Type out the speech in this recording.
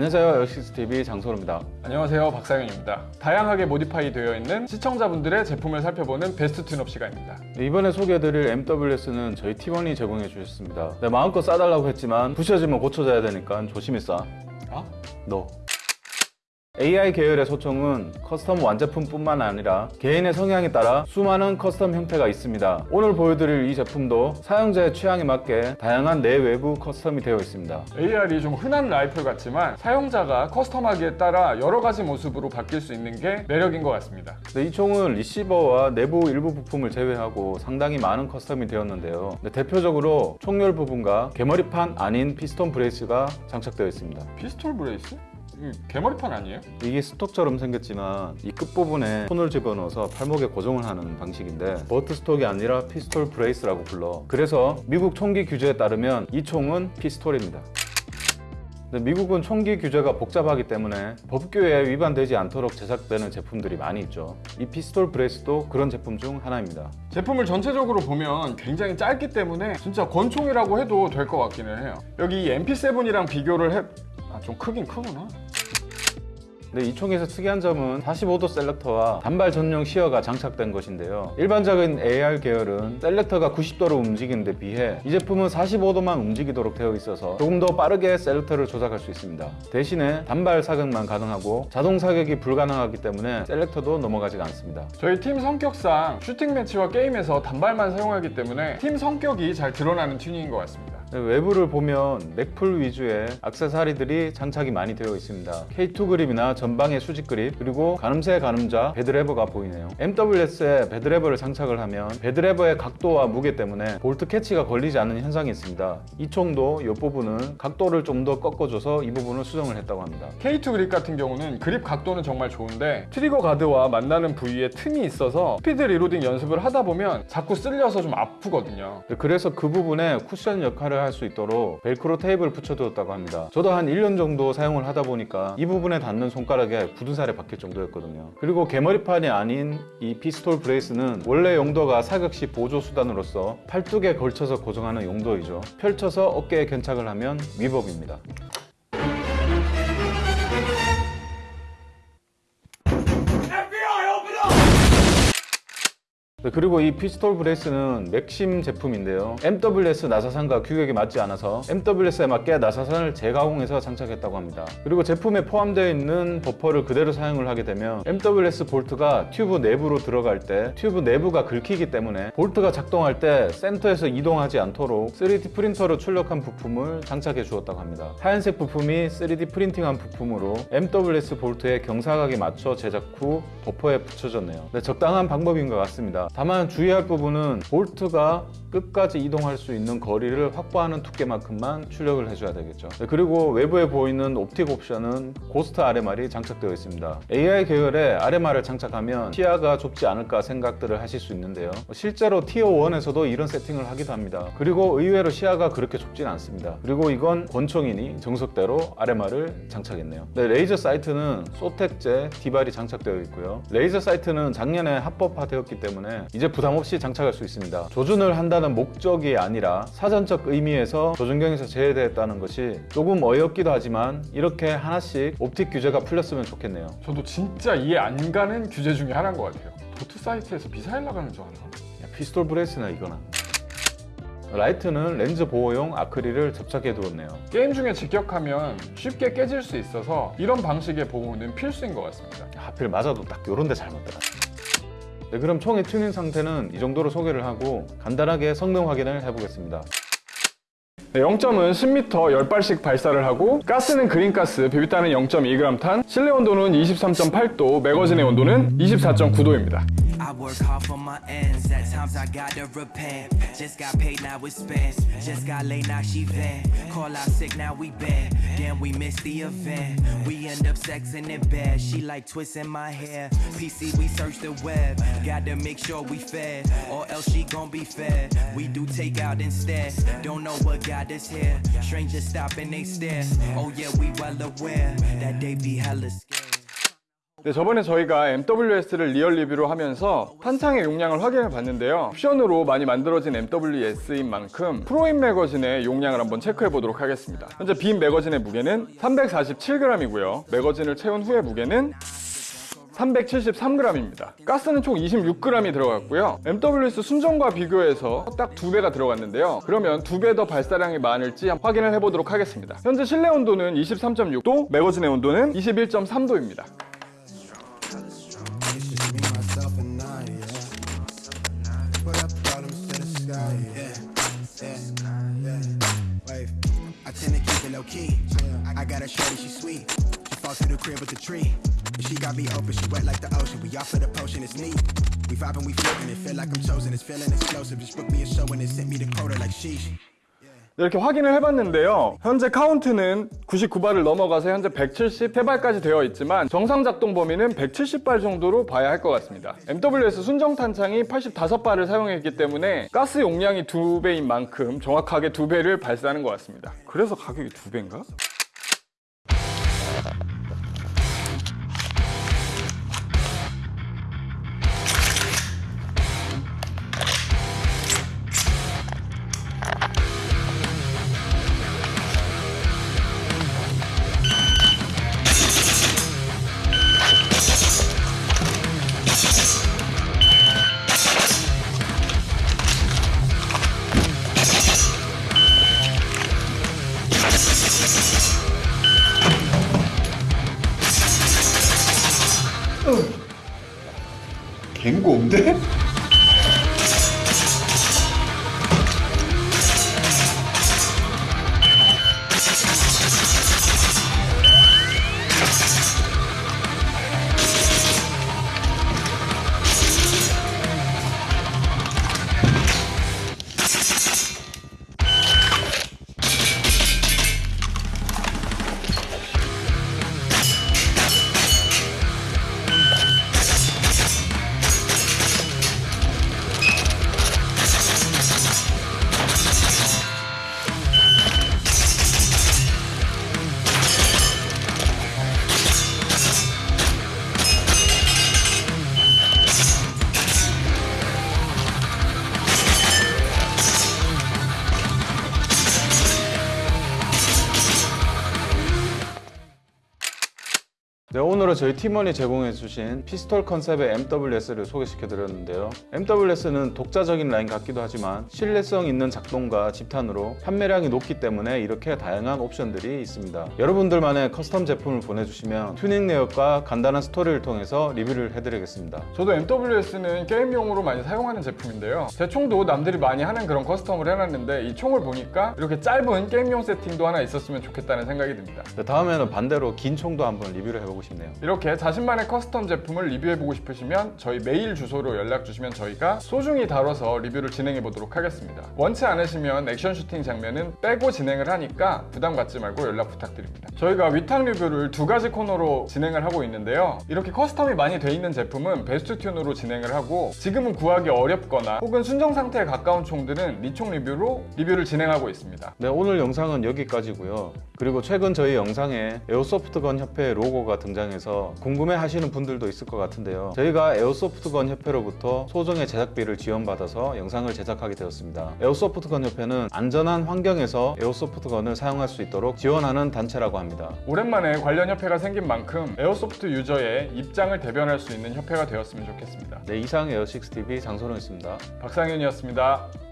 안녕하세요. 역시스TV 장소로입니다. 안녕하세요. 박상현입니다. 다양하게 modify 되어 있는 시청자분들의 제품을 살펴보는 best tune-up 시간입니다. 네, 이번에 소개해드릴 MWS는 저희 T1이 제공해 주셨습니다. 네, 마음껏 쏴달라고 했지만 부셔지면 고쳐져야 되니까 조심히 쏴. 어? 너. AR 계열의 소총은 custom 완제품뿐만 아니라 개인의 성향에 따라 수많은 custom 형태가 있습니다. 오늘 보여드릴 이 제품도 사용자의 취향에 맞게 다양한 내외부 custom이 되어 있습니다. AR이 좀 흔한 라이플 같지만 사용자가 custom하기에 따라 여러 가지 모습으로 바뀔 수 있는 게 매력인 것 같습니다 네, 이 총은 리시버와 내부 일부 부품을 제외하고 상당히 많은 custom이 되었는데요. 네, 대표적으로 총열 부분과 개머리판 아닌 pistol brace가 장착되어 있습니다. pistol brace? 이거 개머리판 아니에요? 이게 stock처럼 생겼지만 이 끝부분에 손을 집어넣어서 팔목에 고정을 하는 방식인데 butt stock이 아니라 pistol brace라고 불러. 그래서 미국 총기 규제에 따르면 이 총은 피스톨입니다. 근데 미국은 총기 규제가 복잡하기 때문에 법규에 위반되지 않도록 제작되는 제품들이 많이 있죠. 이 pistol brace도 그런 제품 중 하나입니다. 제품을 전체적으로 보면 굉장히 짧기 때문에 진짜 권총이라고 해도 될 것 같기는 해요. 여기 이 MP7이랑 비교를 해... 아 좀 크긴 크구나 근데 이 총에서 특이한 점은 45도 selector와 단발 전용 sear가 장착된 것인데요. 일반적인 AR 계열은 selector가 90도로 움직이는 데 비해 이 제품은 45도만 움직이도록 되어 있어서 조금 더 빠르게 selector를 조작할 수 있습니다. 대신에 단발 사격만 가능하고 자동 사격이 불가능하기 때문에 selector도 넘어가지가 않습니다. 저희 팀 성격상 슈팅 매치와 게임에서 단발만 사용하기 때문에 팀 성격이 잘 드러나는 튜닝인 것 같습니다. 네, 외부를 보면 Magpul 위주의 액세서리들이 장착이 많이 되어 있습니다. K2 그립이나 전방의 수직 그립 그리고 가늠쇠 가늠자 BAD lever가 보이네요. MWS에 BAD lever를 장착을 하면 BAD lever의 각도와 무게 때문에 bolt catch가 걸리지 않는 현상이 있습니다. 이 총도 이 부분은 각도를 좀 더 꺾어줘서 이 부분을 수정을 했다고 합니다. K2 그립 같은 경우는 그립 각도는 정말 좋은데 트리거 가드와 만나는 부위에 틈이 있어서 speed reloading 연습을 하다 보면 자꾸 쓸려서 좀 아프거든요. 네, 그래서 그 부분에 쿠션 역할을 할 수 있도록 벨크로 테이프를 붙여두었다고 합니다. 저도 한 1년 정도 사용을 하다 보니까 이 부분에 닿는 손가락에 굳은 살이 박힐 정도였거든요. 그리고 개머리판이 아닌 이 pistol brace는 원래 용도가 사격 시 보조 수단으로서 팔뚝에 걸쳐서 고정하는 용도이죠. 펼쳐서 어깨에 견착을 하면 위법입니다 그리고 이 pistol brace는 Maxim 제품인데요. MWS 나사산과 규격이 맞지 않아서 MWS에 맞게 나사산을 재가공해서 장착했다고 합니다. 그리고 제품에 포함되어 있는 버퍼를 그대로 사용을 하게 되면 MWS 볼트가 튜브 내부로 들어갈 때 튜브 내부가 긁히기 때문에 볼트가 작동할 때 센터에서 이동하지 않도록 3D 프린터로 출력한 부품을 장착해 주었다고 합니다. 하얀색 부품이 3D 프린팅한 부품으로 MWS 볼트에 경사각에 맞춰 제작 후 버퍼에 붙여졌네요. 네, 적당한 방법인 것 같습니다 다만 주의할 부분은 볼트가 끝까지 이동할 수 있는 거리를 확보하는 두께만큼만 출력을 해줘야 되겠죠. 네, 그리고 외부에 보이는 optic 옵션은 Ghost RMR이 장착되어 있습니다. AR 계열의 RMR을 장착하면 시야가 좁지 않을까 생각들을 하실 수 있는데요. 실제로 tier 1에서도 이런 세팅을 하기도 합니다. 그리고 의외로 시야가 그렇게 좁진 않습니다. 그리고 이건 권총이니 정석대로 RMR을 장착했네요. 네, 레이저 sight는 SOTAC제 DBAL이 장착되어 있고요. 레이저 sight는 작년에 합법화되었기 때문에 이제 부담 없이 장착할 수 있습니다. 조준을 한다는 목적이 아니라 사전적 의미에서 조준경에서 제외되었다는 것이 조금 어이없기도 하지만 이렇게 하나씩 optic 규제가 풀렸으면 좋겠네요. 저도 진짜 이해 안 가는 규제 중에 하나인 것 같아요. dot sight에서 미사일 나가는 줄 알아 야, pistol brace나 이거나. 라이트는 렌즈 보호용 아크릴을 접착해 두었네요. 게임 중에 직격하면 쉽게 깨질 수 있어서 이런 방식의 보호는 필수인 것 같습니다. 하필 맞아도 딱 요런 데 잘 맞더라 네, 그럼 총의 튜닝 상태는 이 정도로 소개를 하고 간단하게 성능 확인을 해보겠습니다. 네, 0점은 10m 10발씩 발사를 하고 가스는 green gas, 비비탄은 0.2g 탄, 실내 온도는 23.8도, 매거진의 온도는 24.9도입니다 I work hard for my ends. At times I gotta repent. Just got paid, now it's spent. Just got late, now she vent. Call out sick, now we bent. Damn, we missed the event. We end up sexing in bed. She like twisting my hair. PC, we search the web. Gotta make sure we fed, or else she gon' be fed. We do take out instead. Don't know what got us here. Strangers stop and they stare. Oh yeah, we well aware that they be hella scared. 네, 저번에 저희가 MWS를 리얼 리뷰로 하면서 탄창의 용량을 확인해 봤는데요. 옵션으로 많이 만들어진 MWS인 만큼 프로인 매거진의 용량을 한번 체크해 보도록 하겠습니다. 현재 빈 매거진의 무게는 347g이고요. 매거진을 채운 후의 무게는 373g입니다. 가스는 총 26g이 들어갔고요. MWS 순정과 비교해서 딱 두 배가 들어갔는데요. 그러면 두 배 더 발사량이 많을지 한번 확인을 해보도록 하겠습니다. 현재 실내 온도는 23.6도, 매거진의 온도는 21.3도입니다. low key. I got a shorty, she sweet. She falls to the crib with the tree. And she got me open, she wet like the ocean. We off for the potion, it's neat. We vibing, we flipping, it feel like I'm chosen. It's feeling explosive. Just book me a show and it sent me the quota like sheesh. 네, 이렇게 확인을 해봤는데요. 현재 카운트는 99발을 넘어가서 현재 173발까지 되어 있지만 정상 작동 범위는 170발 정도로 봐야 할 것 같습니다. MWS 순정 탄창이 85발을 사용했기 때문에 가스 용량이 두 배인 만큼 정확하게 두 배를 발사하는 것 같습니다. 그래서 가격이 두 배인가? 갱고인데? 네, 오늘은 저희 팀원이 제공해주신 pistol 컨셉의 MWS를 소개시켜드렸는데요. MWS는 독자적인 라인 같기도 하지만 신뢰성 있는 작동과 집탄으로 판매량이 높기 때문에 이렇게 다양한 옵션들이 있습니다. 여러분들만의 custom 제품을 보내주시면 튜닝 내역과 간단한 스토리를 통해서 리뷰를 해드리겠습니다. 저도 MWS는 게임용으로 많이 사용하는 제품인데요. 제 총도 남들이 많이 하는 그런 custom을 해놨는데 이 총을 보니까 이렇게 짧은 게임용 세팅도 하나 있었으면 좋겠다는 생각이 듭니다. 네, 다음에는 반대로 긴 총도 한번 리뷰를 해보고 싶네요. 이렇게 자신만의 custom 제품을 리뷰해보고 싶으시면 저희 메일 주소로 연락 주시면 저희가 소중히 다뤄서 리뷰를 진행해 보도록 하겠습니다. 원치 않으시면 액션 슈팅 장면은 빼고 진행을 하니까 부담 갖지 말고 연락 부탁드립니다. 저희가 위탁 리뷰를 두 가지 코너로 진행을 하고 있는데요. 이렇게 custom이 많이 돼 있는 제품은 best tune으로 진행을 하고 지금은 구하기 어렵거나 혹은 순정 상태에 가까운 총들은 니총 리뷰로 리뷰를 진행하고 있습니다. 네, 오늘 영상은 여기까지고요. 그리고 최근 저희 영상에 airsoft gun 협회 로고가 등장해서 궁금해 하시는 분들도 있을 것 같은데요. 저희가 airsoft gun 협회로부터 소정의 제작비를 지원받아서 영상을 제작하게 되었습니다. airsoft gun 협회는 안전한 환경에서 airsoft gun을 사용할 수 있도록 지원하는 단체라고 합니다. 오랜만에 관련 협회가 생긴 만큼 airsoft user의 입장을 대변할 수 있는 협회가 되었으면 좋겠습니다. 네, 이상 에어식스TV 장선호였습니다. 박상윤이었습니다.